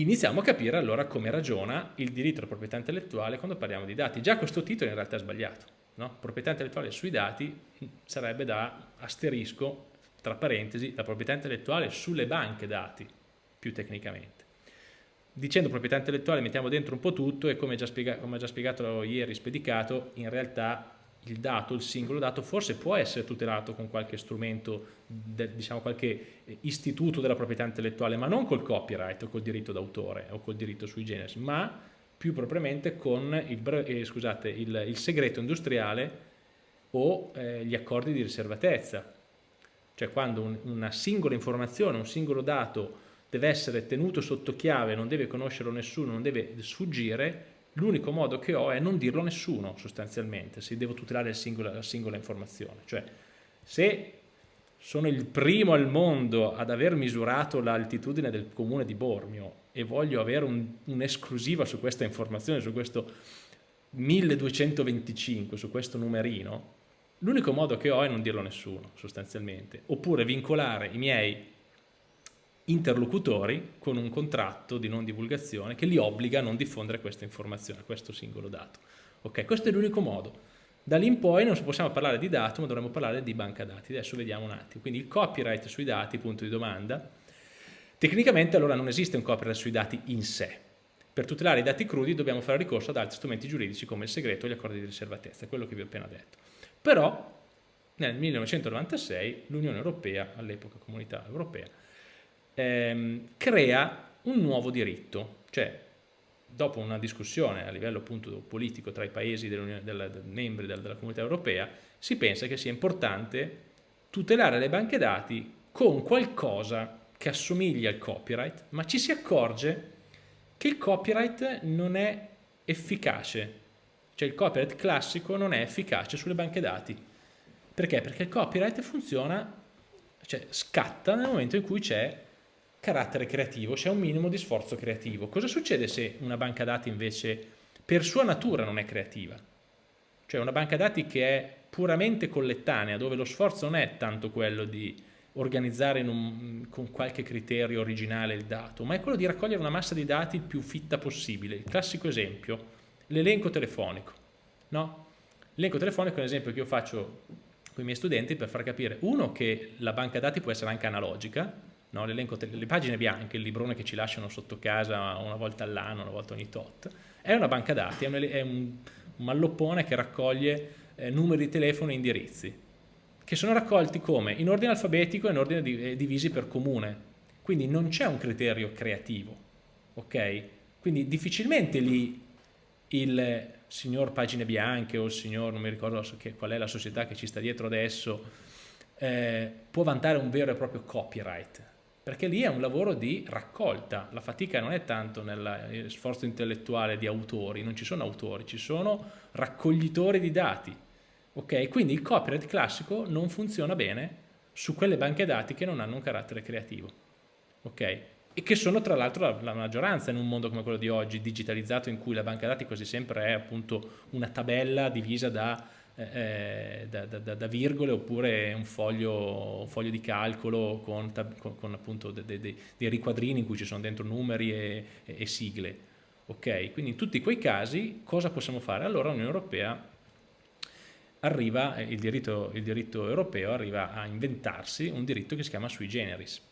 iniziamo a capire allora come ragiona il diritto alla proprietà intellettuale quando parliamo di dati. Già questo titolo in realtà è sbagliato. No? Proprietà intellettuale sui dati sarebbe da asterisco, tra parentesi, la proprietà intellettuale sulle banche dati, più tecnicamente. Dicendo proprietà intellettuale mettiamo dentro un po' tutto e come già, spiega, già spiegato ieri Spedicato, in realtà il dato, il singolo dato, forse può essere tutelato con qualche strumento, diciamo qualche istituto della proprietà intellettuale, ma non col copyright o col diritto d'autore o col diritto sui generis, ma più propriamente con il, eh, scusate, il, il, segreto industriale o eh, gli accordi di riservatezza. Cioè quando un, una singola informazione, un singolo dato deve essere tenuto sotto chiave, non deve conoscerlo nessuno, non deve sfuggire, l'unico modo che ho è non dirlo a nessuno sostanzialmente, se devo tutelare singola, la singola informazione. Cioè, se sono il primo al mondo ad aver misurato l'altitudine del comune di Bormio e voglio avere un'esclusiva un su questa informazione, su questo 1225, su questo numerino, l'unico modo che ho è non dirlo a nessuno sostanzialmente, oppure vincolare i miei interlocutori con un contratto di non divulgazione che li obbliga a non diffondere questa informazione, questo singolo dato. Ok, questo è l'unico modo. Da lì in poi non possiamo parlare di dato, ma dovremmo parlare di banca dati. Adesso vediamo un attimo. Quindi il copyright sui dati, punto di domanda. Tecnicamente allora non esiste un copyright sui dati in sé. Per tutelare i dati crudi dobbiamo fare ricorso ad altri strumenti giuridici come il segreto e gli accordi di riservatezza, quello che vi ho appena detto. Però nel 1996 l'Unione Europea, all'epoca Comunità Europea, ehm, crea un nuovo diritto, cioè dopo una discussione a livello appunto politico tra i paesi della, della, membri della, della comunità europea, si pensa che sia importante tutelare le banche dati con qualcosa che assomiglia al copyright, ma ci si accorge che il copyright non è efficace, cioè il copyright classico non è efficace sulle banche dati. Perché? Perché il copyright funziona, cioè scatta nel momento in cui c'è carattere creativo, c'è un minimo di sforzo creativo. Cosa succede se una banca dati invece per sua natura non è creativa? Cioè una banca dati che è puramente collettanea, dove lo sforzo non è tanto quello di organizzare un, con qualche criterio originale il dato, ma è quello di raccogliere una massa di dati il più fitta possibile. Il classico esempio, l'elenco telefonico. No? L'elenco telefonico è un esempio che io faccio con i miei studenti per far capire, uno, che la banca dati può essere anche analogica, no? le pagine bianche, il librone che ci lasciano sotto casa una volta all'anno, una volta ogni tot, è una banca dati, è un, è un malloppone che raccoglie eh, numeri di telefono e indirizzi, che sono raccolti come? In ordine alfabetico e in ordine di, eh, divisi per comune, quindi non c'è un criterio creativo, ok? Quindi difficilmente lì il signor Pagine Bianche o il signor, non mi ricordo che, qual è la società che ci sta dietro adesso, eh, può vantare un vero e proprio copyright, perché lì è un lavoro di raccolta, la fatica non è tanto nello sforzo intellettuale di autori, non ci sono autori, ci sono raccoglitori di dati, ok? Quindi il copyright classico non funziona bene su quelle banche dati che non hanno un carattere creativo, ok? E che sono tra l'altro la, la maggioranza in un mondo come quello di oggi, digitalizzato, in cui la banca dati quasi sempre è appunto una tabella divisa da eh, da, da, da, virgole oppure un foglio, un foglio di calcolo con, con, con appunto de, de, de, dei riquadrini in cui ci sono dentro numeri e, e, e sigle. Ok, quindi in tutti quei casi cosa possiamo fare? Allora l'Unione Europea arriva, il diritto, il diritto, europeo arriva a inventarsi un diritto che si chiama sui generis,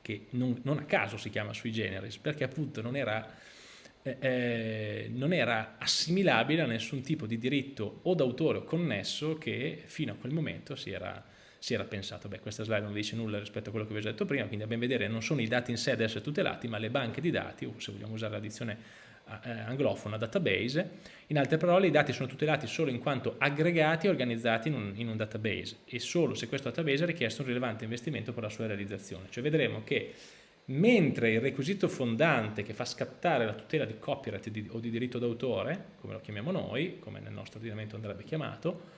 che non, non a caso si chiama sui generis, perché appunto non era eh, eh, non era assimilabile a nessun tipo di diritto o d'autore o connesso che fino a quel momento si era, si era pensato. Beh, questa slide non dice nulla rispetto a quello che vi ho detto prima, quindi a ben vedere non sono i dati in sé ad essere tutelati, ma le banche di dati, o se vogliamo usare la dizione eh, anglofona, database. In altre parole, i dati sono tutelati solo in quanto aggregati e organizzati in un, in un database e solo se questo database ha richiesto un rilevante investimento per la sua realizzazione. Cioè vedremo che mentre il requisito fondante che fa scattare la tutela di copyright di, o di diritto d'autore, come lo chiamiamo noi, come nel nostro ordinamento andrebbe chiamato,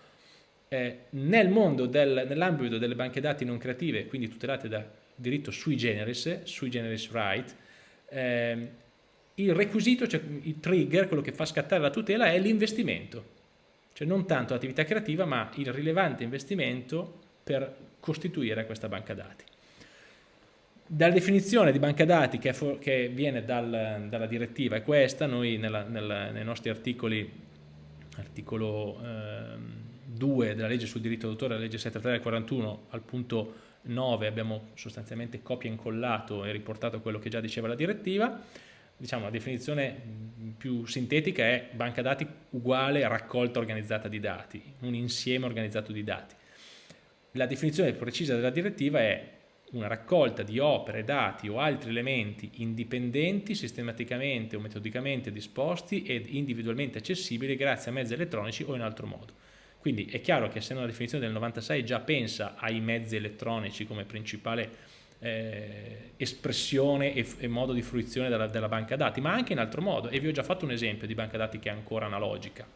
eh, nel mondo, del, nell'ambito delle banche dati non creative, quindi tutelate da diritto sui generis, sui generis right, eh, il requisito, cioè il trigger, quello che fa scattare la tutela è l'investimento, cioè non tanto l'attività creativa ma il rilevante investimento per costituire questa banca dati. Dalla definizione di banca dati che, che viene dal, dalla direttiva è questa, noi nella, nella, nei nostri articoli, articolo eh, 2 della legge sul diritto d'autore, la legge 73 del 41, al punto 9 abbiamo sostanzialmente copia e incollato e riportato quello che già diceva la direttiva, diciamo la definizione più sintetica è banca dati uguale raccolta organizzata di dati, un insieme organizzato di dati. La definizione precisa della direttiva è una raccolta di opere, dati o altri elementi indipendenti, sistematicamente o metodicamente disposti ed individualmente accessibili grazie a mezzi elettronici o in altro modo. Quindi è chiaro che essendo una definizione del 96 già pensa ai mezzi elettronici come principale eh, espressione e, e, modo di fruizione della, della, banca dati, ma anche in altro modo, e vi ho già fatto un esempio di banca dati che è ancora analogica.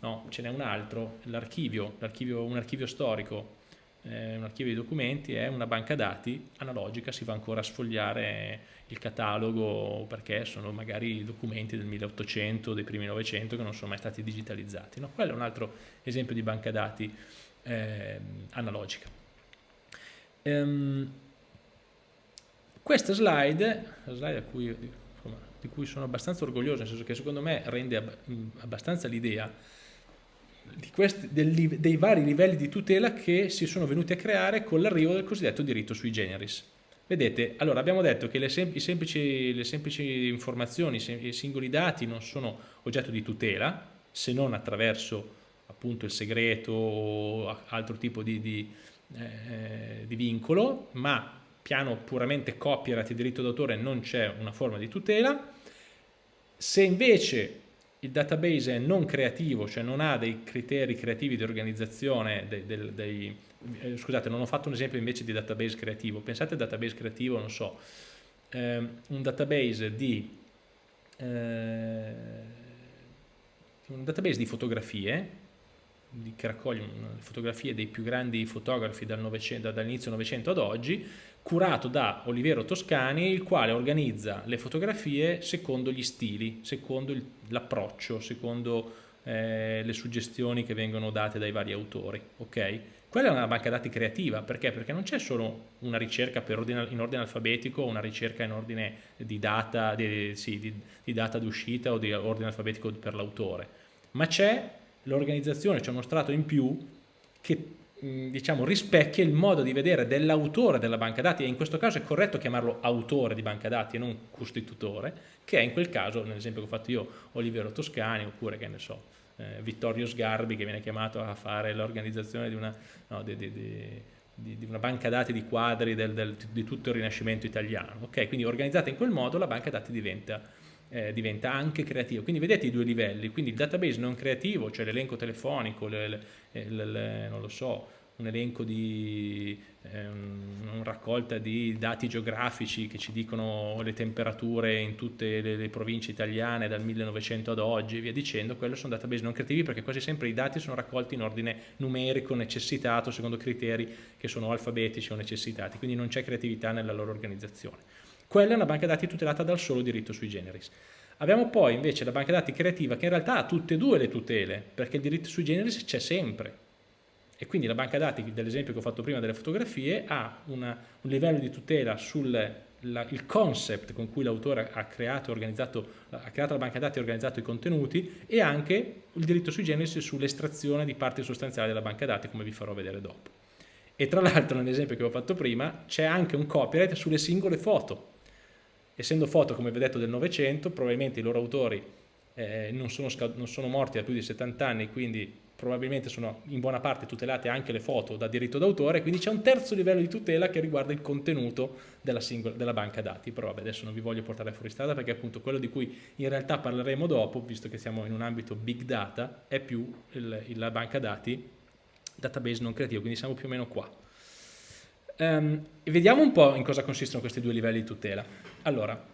No, ce n'è un altro, l'archivio, un archivio storico un archivio di documenti è una banca dati analogica, si va ancora a sfogliare il catalogo perché sono magari documenti del 1800, dei primi 900 che non sono mai stati digitalizzati. No? Quello è un altro esempio di banca dati eh, analogica. Um, questa slide, la slide cui, di cui sono abbastanza orgoglioso, nel senso che secondo me rende abbastanza l'idea, questi, del, dei vari livelli di tutela che si sono venuti a creare con l'arrivo del cosiddetto diritto sui generis. Vedete, allora abbiamo detto che le, sem semplici, le semplici, informazioni, i singoli dati non sono oggetto di tutela, se non attraverso appunto il segreto o altro tipo di, di, eh, di vincolo, ma piano puramente copyright e diritto d'autore non c'è una forma di tutela. Se invece il database è non creativo, cioè non ha dei criteri creativi di organizzazione, dei, dei, dei, eh, scusate non ho fatto un esempio invece di database creativo, pensate al database creativo, non so, eh, un database di, eh, un database di fotografie, che raccoglie fotografie dei più grandi fotografi dal dall'inizio Novecento ad oggi, curato da Olivero Toscani, il quale organizza le fotografie secondo gli stili, secondo l'approccio, secondo eh, le suggestioni che vengono date dai vari autori. Okay? Quella è una banca dati creativa, perché? Perché non c'è solo una ricerca ordine, in ordine alfabetico una ricerca in ordine di data di, sì, di, di data d'uscita o di ordine alfabetico per l'autore, ma c'è l'organizzazione, c'è uno strato in più che diciamo, rispecchia il modo di vedere dell'autore della banca dati e in questo caso è corretto chiamarlo autore di banca dati e non costitutore, che è in quel caso, nell'esempio che ho fatto io, Olivero Toscani oppure che ne so, eh, Vittorio Sgarbi che viene chiamato a fare l'organizzazione di no, di, di, di, una banca dati di quadri del, del, di tutto il Rinascimento italiano. Okay? Quindi organizzata in quel modo la banca dati diventa eh, diventa anche creativo. Quindi vedete i due livelli, quindi il database non creativo, cioè l'elenco telefonico, le, le, eh, le, non lo so, un elenco di eh, una raccolta di dati geografici che ci dicono le temperature in tutte le, le, province italiane dal 1900 ad oggi e via dicendo, quello sono database non creativi perché quasi sempre i dati sono raccolti in ordine numerico necessitato secondo criteri che sono alfabetici o necessitati, quindi non c'è creatività nella loro organizzazione. Quella è una banca dati tutelata dal solo diritto sui generis. Abbiamo poi invece la banca dati creativa che in realtà ha tutte e due le tutele, perché il diritto sui generis c'è sempre. E quindi la banca dati, dell'esempio che ho fatto prima delle fotografie, ha una, un livello di tutela sul concept con cui l'autore ha creato, ha creato la banca dati e organizzato i contenuti e anche il diritto sui generis sull'estrazione di parti sostanziali della banca dati, come vi farò vedere dopo. E tra l'altro, nell'esempio che ho fatto prima, c'è anche un copyright sulle singole foto essendo foto, come vi ho detto, del Novecento, probabilmente i loro autori eh, non, sono non, sono morti da più di 70 anni, quindi probabilmente sono in buona parte tutelate anche le foto da diritto d'autore, quindi c'è un terzo livello di tutela che riguarda il contenuto della, singola, della banca dati, però vabbè, adesso non vi voglio portare fuori strada perché appunto quello di cui in realtà parleremo dopo, visto che siamo in un ambito big data, è più il, la banca dati database non creativo, quindi siamo più o meno qua. Um, vediamo un po' in cosa consistono questi due livelli di tutela. Allora,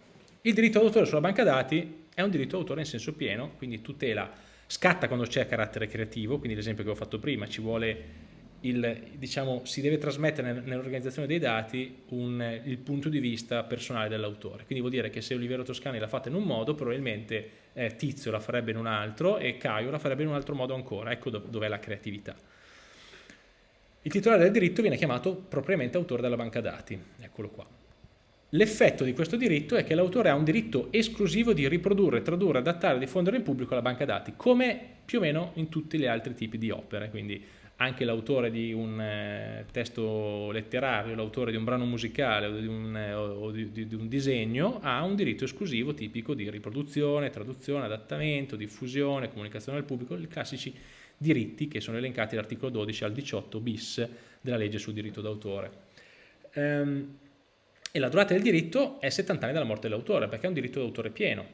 il diritto d'autore sulla banca dati è un diritto d'autore in senso pieno, quindi tutela, scatta quando c'è carattere creativo, quindi l'esempio che ho fatto prima, ci vuole il, diciamo, si deve trasmettere nell'organizzazione dei dati un, il punto di vista personale dell'autore. Quindi vuol dire che se Olivero Toscani l'ha fatta in un modo, probabilmente eh, Tizio la farebbe in un altro e Caio la farebbe in un altro modo ancora. Ecco dov'è la creatività. Il titolare del diritto viene chiamato propriamente autore della banca dati, eccolo qua. L'effetto di questo diritto è che l'autore ha un diritto esclusivo di riprodurre, tradurre, adattare, diffondere in pubblico la banca dati, come più o meno in tutti gli altri tipi di opere, quindi anche l'autore di un eh, testo letterario, l'autore di un brano musicale o, di un, eh, o di, di, di un, disegno ha un diritto esclusivo tipico di riproduzione, traduzione, adattamento, diffusione, comunicazione al pubblico, i classici diritti che sono elencati dall'articolo 12 al 18 bis della legge sul diritto d'autore. Ehm, e la durata del diritto è 70 anni dalla morte dell'autore, perché è un diritto d'autore pieno,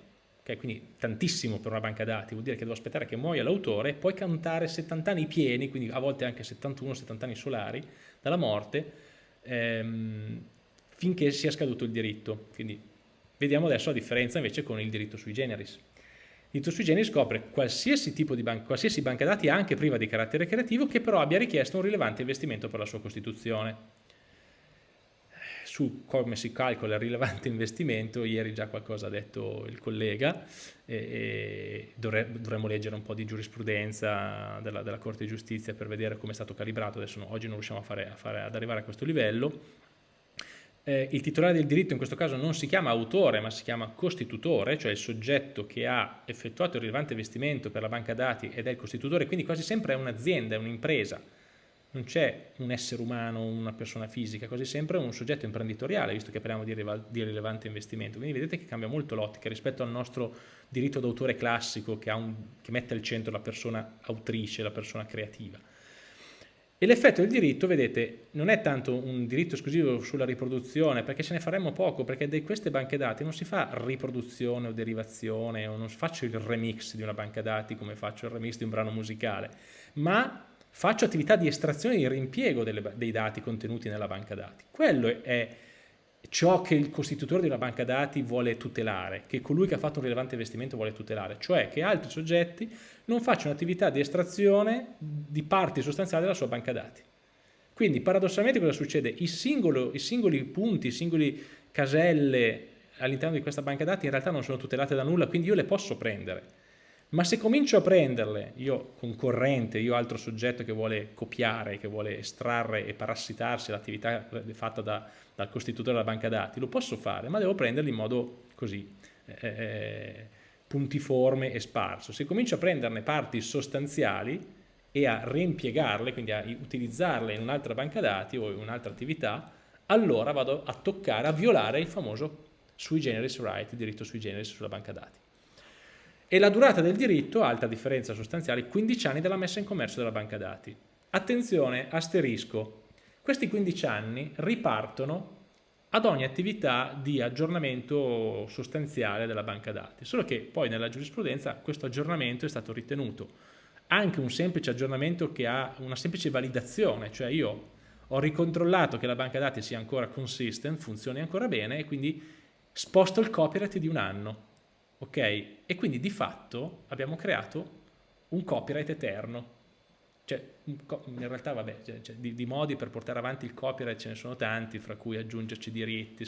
okay? quindi tantissimo per una banca dati, vuol dire che devo aspettare che muoia l'autore e poi cantare 70 anni pieni, quindi a volte anche 71-70 anni solari dalla morte, ehm, finché sia scaduto il diritto. Quindi vediamo adesso la differenza invece con il diritto sui generis. Il generis scopre qualsiasi tipo di banca, qualsiasi banca dati, anche priva di carattere creativo, che però abbia richiesto un rilevante investimento per la sua costituzione su come si calcola il rilevante investimento, ieri già qualcosa ha detto il collega, e, e dovremmo leggere un po' di giurisprudenza della, della, Corte di Giustizia per vedere come è stato calibrato, adesso no, oggi non riusciamo a fare, a fare, ad arrivare a questo livello. Eh, il titolare del diritto in questo caso non si chiama autore ma si chiama costitutore, cioè il soggetto che ha effettuato il rilevante investimento per la banca dati ed è il costitutore, quindi quasi sempre è un'azienda, è un'impresa non c'è un essere umano, una persona fisica, quasi sempre un soggetto imprenditoriale, visto che parliamo di, di rilevante investimento. Quindi vedete che cambia molto l'ottica rispetto al nostro diritto d'autore classico che, un, che, mette al centro la persona autrice, la persona creativa. E l'effetto del diritto, vedete, non è tanto un diritto esclusivo sulla riproduzione, perché ce ne faremmo poco, perché di queste banche dati non si fa riproduzione o derivazione, o non faccio il remix di una banca dati come faccio il remix di un brano musicale, ma faccio attività di estrazione e di rimpiego delle, dei dati contenuti nella banca dati. Quello è ciò che il costitutore di una banca dati vuole tutelare, che colui che ha fatto un rilevante investimento vuole tutelare, cioè che altri soggetti non facciano attività di estrazione di parti sostanziali della sua banca dati. Quindi paradossalmente cosa succede? I, singolo, i singoli punti, i singoli caselle all'interno di questa banca dati in realtà non sono tutelate da nulla, quindi io le posso prendere ma se comincio a prenderle, io concorrente, io altro soggetto che vuole copiare, che vuole estrarre e parassitarsi l'attività fatta da, dal costitutore della banca dati, lo posso fare, ma devo prenderli in modo così, eh, eh, puntiforme e sparso. Se comincio a prenderne parti sostanziali e a reimpiegarle, quindi a utilizzarle in un'altra banca dati o in un'altra attività, allora vado a toccare, a violare il famoso sui generis right, diritto sui generis sulla banca dati e la durata del diritto, alta differenza sostanziale, 15 anni dalla messa in commercio della banca dati. Attenzione, asterisco, questi 15 anni ripartono ad ogni attività di aggiornamento sostanziale della banca dati, solo che poi nella giurisprudenza questo aggiornamento è stato ritenuto. Anche un semplice aggiornamento che ha una semplice validazione, cioè io ho ricontrollato che la banca dati sia ancora consistent, funzioni ancora bene e quindi sposto il copyright di un anno ok? E quindi di fatto abbiamo creato un copyright eterno. Cioè, in realtà, vabbè, cioè, cioè, di, di, modi per portare avanti il copyright ce ne sono tanti, fra cui aggiungerci diritti,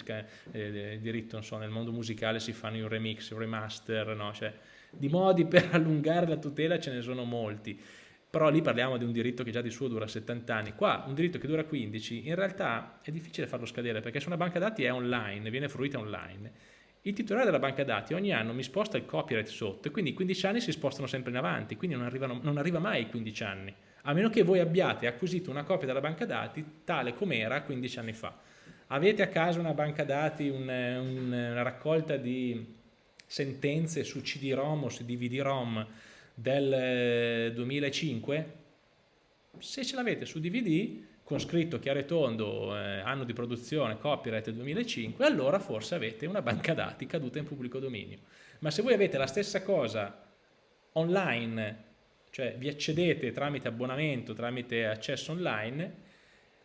eh, diritto, non so, nel mondo musicale si fanno i remix, i remaster, no? Cioè, di modi per allungare la tutela ce ne sono molti, però lì parliamo di un diritto che già di suo dura 70 anni, qua un diritto che dura 15, in realtà è difficile farlo scadere perché se una banca dati è online, viene fruita online, il titolare della banca dati ogni anno mi sposta il copyright sotto e quindi i 15 anni si spostano sempre in avanti, quindi non, arrivano, non arriva mai ai 15 anni, a meno che voi abbiate acquisito una copia della banca dati tale com'era 15 anni fa. Avete a casa una banca dati, un, un, una raccolta di sentenze su CD-ROM o su DVD-ROM del 2005? Eh, Se ce l'avete su DVD con scritto chiaro e tondo eh, anno di produzione, copyright 2005, allora forse avete una banca dati caduta in pubblico dominio. Ma se voi avete la stessa cosa online, cioè vi accedete tramite abbonamento, tramite accesso online,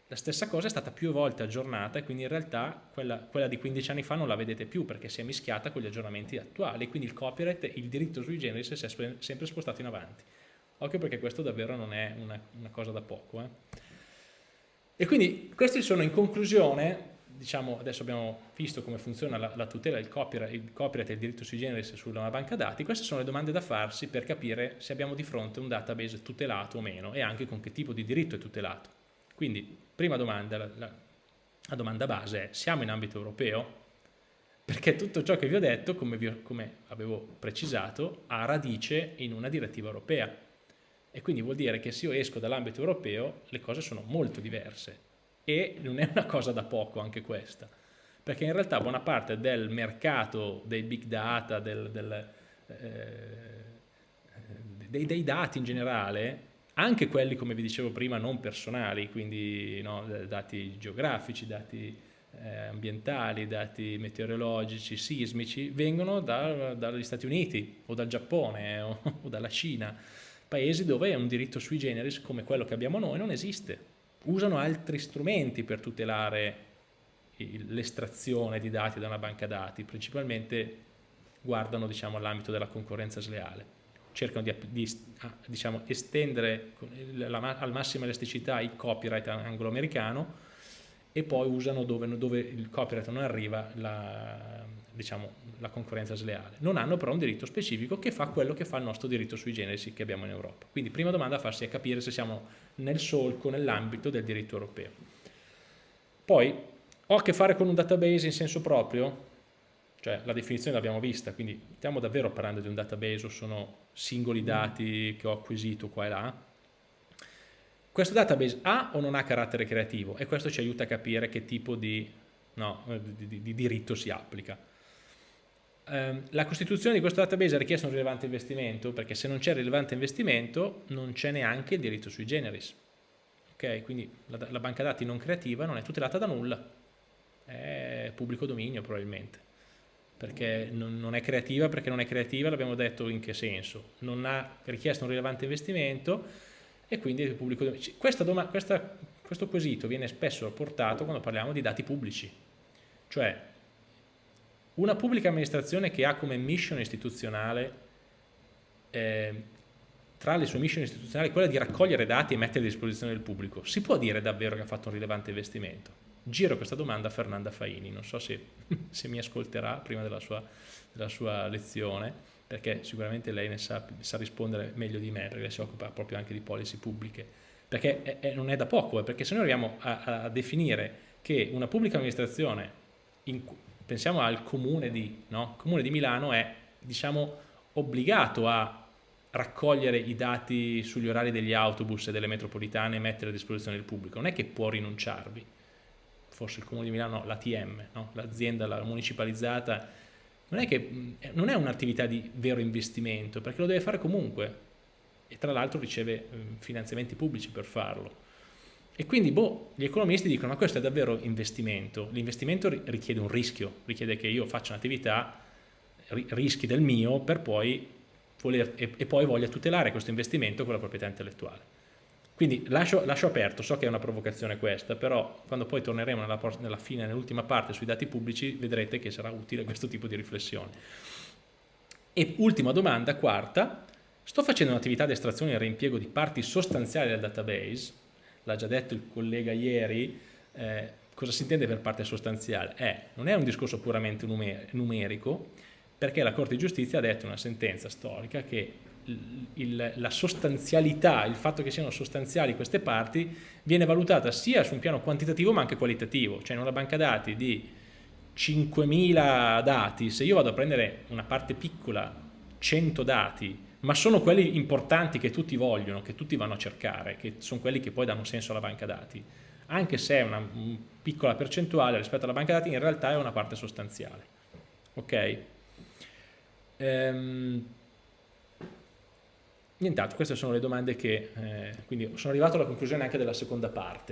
la stessa cosa è stata più volte aggiornata e quindi in realtà quella, quella, di 15 anni fa non la vedete più perché si è mischiata con gli aggiornamenti attuali, quindi il copyright, il diritto sui generi si è sempre spostato in avanti. Occhio perché questo davvero non è una, una cosa da poco. Eh. E quindi questi sono in conclusione, diciamo, adesso abbiamo visto come funziona la, la tutela del copyright, copyright e il diritto sui generis sulla banca dati, queste sono le domande da farsi per capire se abbiamo di fronte un database tutelato o meno e anche con che tipo di diritto è tutelato. Quindi, prima domanda, la, la, la domanda base è, siamo in ambito europeo? perché tutto ciò che vi ho detto, come, vi, come avevo precisato, ha radice in una direttiva europea e quindi vuol dire che se io esco dall'ambito europeo le cose sono molto diverse. E non è una cosa da poco anche questa, perché in realtà buona parte del mercato dei big data, del, del, eh, dei, dei, dati in generale, anche quelli come vi dicevo prima non personali, quindi no, dati geografici, dati eh, ambientali, dati meteorologici, sismici, vengono da, dagli Stati Uniti o dal Giappone o, o dalla Cina, paesi dove un diritto sui generis come quello che abbiamo noi non esiste. Usano altri strumenti per tutelare l'estrazione di dati da una banca dati, principalmente guardano diciamo, all'ambito della concorrenza sleale. Cercano di, di diciamo, estendere la, al massima elasticità il copyright anglo-americano e poi usano dove, dove il copyright non arriva la, diciamo, la concorrenza sleale. Non hanno però un diritto specifico che fa quello che fa il nostro diritto sui generi che abbiamo in Europa. Quindi prima domanda a farsi è capire se siamo nel solco, nell'ambito del diritto europeo. Poi ho a che fare con un database in senso proprio? Cioè la definizione l'abbiamo vista, quindi stiamo davvero parlando di un database o sono singoli dati che ho acquisito qua e là? Questo database ha o non ha carattere creativo? E questo ci aiuta a capire che tipo di, no, di, di, di diritto si applica. Um, la costituzione di questo database ha richiesto un rilevante investimento perché se non c'è rilevante investimento non c'è neanche il diritto sui generis. Okay? Quindi la, la banca dati non creativa non è tutelata da nulla, è pubblico dominio probabilmente perché non, non, è creativa, perché non è creativa l'abbiamo detto in che senso, non ha richiesto un rilevante investimento e quindi il pubblico dominio. Questa, questa, questo quesito viene spesso portato quando parliamo di dati pubblici, cioè una pubblica amministrazione che ha come mission istituzionale eh, tra le sue mission istituzionali quella di raccogliere dati e mettere a disposizione del pubblico, si può dire davvero che ha fatto un rilevante investimento? Giro questa domanda a Fernanda Faini, non so se, se mi ascolterà prima della sua, della sua lezione, perché sicuramente lei ne sa, sa, rispondere meglio di me, perché si occupa proprio anche di policy pubbliche, perché è, è, non è da poco, eh, perché se noi arriviamo a, a, definire che una pubblica amministrazione, in, pensiamo al comune di, no? il comune di Milano è diciamo, obbligato a raccogliere i dati sugli orari degli autobus e delle metropolitane e mettere a disposizione del pubblico, non è che può rinunciarvi, forse il comune di Milano, l'ATM, no? l'azienda la municipalizzata non è, è un'attività di vero investimento, perché lo deve fare comunque e tra l'altro riceve finanziamenti pubblici per farlo. E quindi boh, gli economisti dicono ma questo è davvero investimento, l'investimento richiede un rischio, richiede che io faccia un'attività, rischi del mio per poi voler, e, e poi voglia tutelare questo investimento con la proprietà intellettuale. Quindi lascio, lascio, aperto, so che è una provocazione questa, però quando poi torneremo nella, nella fine, nell'ultima parte sui dati pubblici, vedrete che sarà utile questo tipo di riflessione. E ultima domanda, quarta, sto facendo un'attività di estrazione e reimpiego di parti sostanziali del database, l'ha già detto il collega ieri, eh, cosa si intende per parte sostanziale? Eh, non è un discorso puramente numerico, perché la Corte di Giustizia ha detto in una sentenza storica che il, la sostanzialità, il fatto che siano sostanziali queste parti, viene valutata sia su un piano quantitativo ma anche qualitativo, cioè in una banca dati di 5.000 dati, se io vado a prendere una parte piccola, 100 dati, ma sono quelli importanti che tutti vogliono, che tutti vanno a cercare, che sono quelli che poi danno senso alla banca dati, anche se è una un piccola percentuale rispetto alla banca dati, in realtà è una parte sostanziale. Ok? Ehm, Nient'altro, queste sono le domande che, eh, quindi sono arrivato alla conclusione anche della seconda parte.